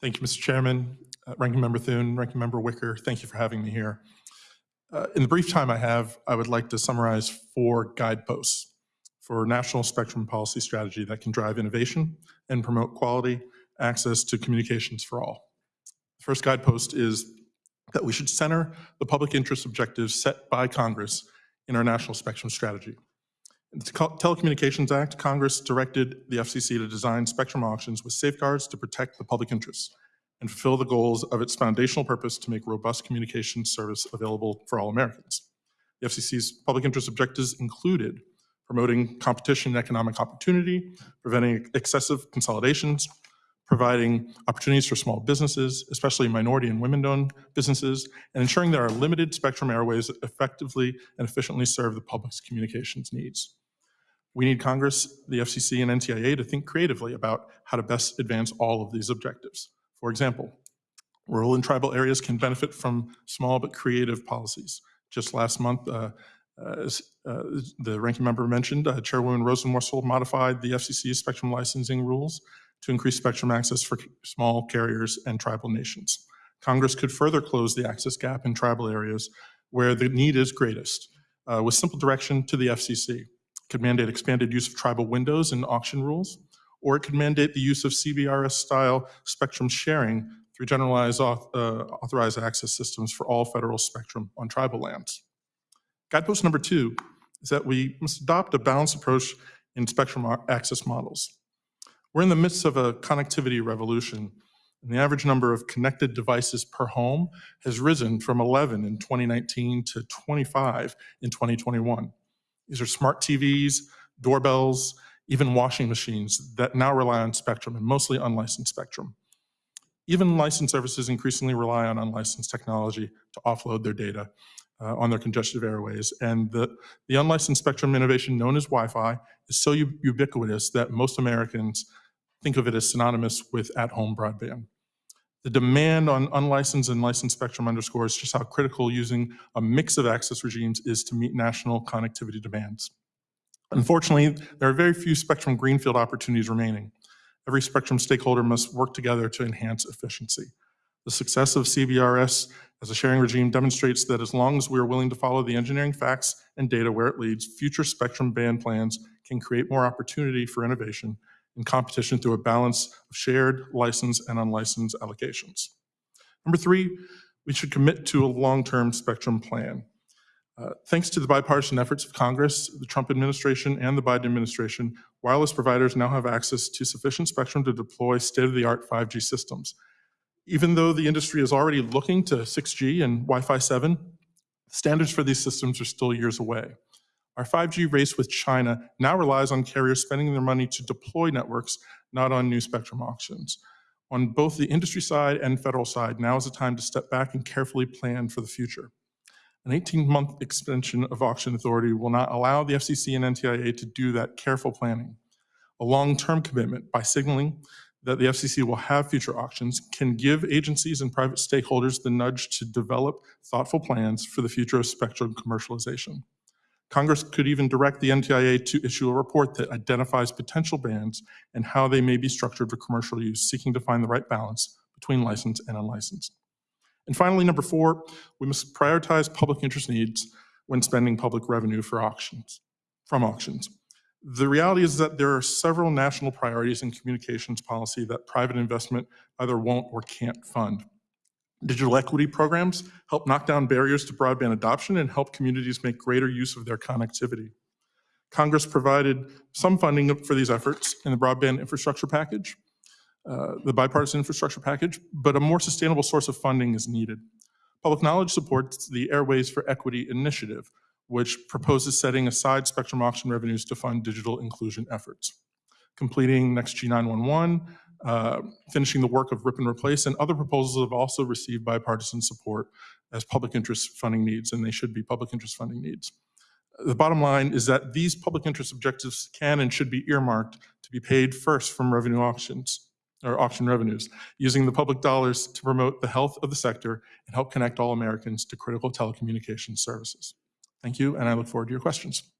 Thank you, Mr. Chairman, uh, Ranking Member Thune, Ranking Member Wicker. Thank you for having me here. Uh, in the brief time I have, I would like to summarize four guideposts for national spectrum policy strategy that can drive innovation and promote quality access to communications for all. The first guidepost is that we should center the public interest objectives set by Congress in our national spectrum strategy. The Telecommunications Act, Congress directed the FCC to design spectrum auctions with safeguards to protect the public interest and fulfill the goals of its foundational purpose to make robust communication service available for all Americans. The FCC's public interest objectives included promoting competition and economic opportunity, preventing excessive consolidations, providing opportunities for small businesses, especially minority and women-owned businesses, and ensuring there are limited spectrum airways that effectively and efficiently serve the public's communications needs. We need Congress, the FCC, and NTIA to think creatively about how to best advance all of these objectives. For example, rural and tribal areas can benefit from small but creative policies. Just last month, uh, uh, uh, the ranking member mentioned, uh, Chairwoman Rosenworcel modified the FCC's spectrum licensing rules to increase spectrum access for small carriers and tribal nations. Congress could further close the access gap in tribal areas where the need is greatest uh, with simple direction to the FCC. Could mandate expanded use of tribal windows in auction rules, or it could mandate the use of CBRS-style spectrum sharing through generalized auth uh, authorized access systems for all federal spectrum on tribal lands. Guidepost number two is that we must adopt a balanced approach in spectrum access models. We're in the midst of a connectivity revolution, and the average number of connected devices per home has risen from 11 in 2019 to 25 in 2021. These are smart TVs, doorbells, even washing machines that now rely on Spectrum and mostly unlicensed Spectrum. Even licensed services increasingly rely on unlicensed technology to offload their data uh, on their congestive airways. And the, the unlicensed spectrum innovation known as Wi-Fi is so ubiquitous that most Americans think of it as synonymous with at-home broadband. The demand on unlicensed and licensed spectrum underscores just how critical using a mix of access regimes is to meet national connectivity demands. Unfortunately, there are very few spectrum greenfield opportunities remaining. Every spectrum stakeholder must work together to enhance efficiency. The success of CBRS as a sharing regime demonstrates that as long as we are willing to follow the engineering facts and data where it leads, future spectrum band plans can create more opportunity for innovation and competition through a balance of shared, licensed, and unlicensed allocations. Number three, we should commit to a long-term spectrum plan. Uh, thanks to the bipartisan efforts of Congress, the Trump administration, and the Biden administration, wireless providers now have access to sufficient spectrum to deploy state-of-the-art 5G systems. Even though the industry is already looking to 6G and Wi-Fi 7, standards for these systems are still years away. Our 5G race with China now relies on carriers spending their money to deploy networks, not on new spectrum auctions. On both the industry side and federal side, now is the time to step back and carefully plan for the future. An 18-month extension of auction authority will not allow the FCC and NTIA to do that careful planning. A long-term commitment by signaling that the FCC will have future auctions can give agencies and private stakeholders the nudge to develop thoughtful plans for the future of spectrum commercialization. Congress could even direct the NTIA to issue a report that identifies potential bands and how they may be structured for commercial use, seeking to find the right balance between licensed and unlicensed. And finally, number four, we must prioritize public interest needs when spending public revenue for auctions, from auctions. The reality is that there are several national priorities in communications policy that private investment either won't or can't fund. Digital equity programs help knock down barriers to broadband adoption and help communities make greater use of their connectivity. Congress provided some funding for these efforts in the broadband infrastructure package, uh, the bipartisan infrastructure package, but a more sustainable source of funding is needed. Public Knowledge supports the Airways for Equity initiative, which proposes setting aside spectrum auction revenues to fund digital inclusion efforts. Completing Next Gen 911, uh, finishing the work of rip and replace, and other proposals have also received bipartisan support as public interest funding needs, and they should be public interest funding needs. The bottom line is that these public interest objectives can and should be earmarked to be paid first from revenue auctions or auction revenues, using the public dollars to promote the health of the sector and help connect all Americans to critical telecommunications services. Thank you, and I look forward to your questions.